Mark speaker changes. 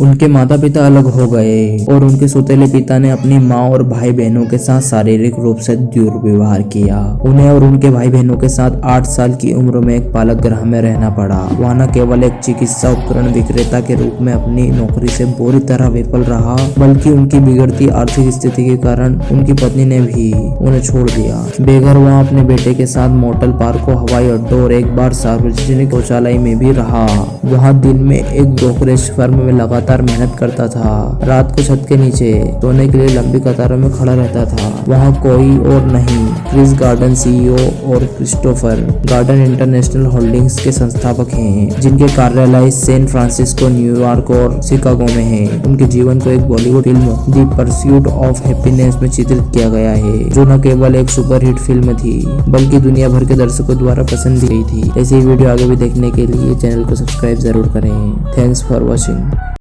Speaker 1: उनके माता पिता अलग हो गए और उनके सुतेले पिता ने अपनी माँ और भाई बहनों के साथ शारीरिक रूप से दुर्व्यवहार किया। उन्हें और उनके भाई बहनों के साथ आठ साल की उम्र में एक पालक ग्रह में रहना पड़ा। वह न केवल एक चिकित्सा उपकरण विक्रेता के रूप में अपनी नौकरी से बुरी तरह विफल रहा, बल्कि उनकी बिगड़ती आर्थिक स्थिति के कारण उनकी पत्नी ने भी उन्हें छोड़ दिया। बेघर वहाँ अपने बेटे के साथ मोटल पार्कों हवाई अड्डों और एक बार सार्वजनिक शौचालय में भी रहा। वहाँ दिन में एक ब्रोकरेज फर्म में लगा लगातार मेहनत करता था। रात को छत के नीचे सोने के लिए लंबी कतारों में खड़ा रहता था। वहाँ कोई और नहीं, क्रिस गार्डन सीईओ और क्रिस्टोफर गार्डन इंटरनेशनल होल्डिंग्स के संस्थापक हैं, जिनके कार्यालय सैन फ्रांसिस्को न्यूयॉर्क और शिकागो में है। उनके जीवन को एक Bollywood film, the Pursuit of Happiness में चित्रित किया गया है, जो न केवल एक सुपरहिट फ़िल्म थी, बल्कि दुनिया भर के दर्शकों द्वारा पसंद की गई थी। ऐसी वीडियो आगे भी देखने के लिए चैनल को सब्सक्राइब ज़रूर करें। Thanks for watching.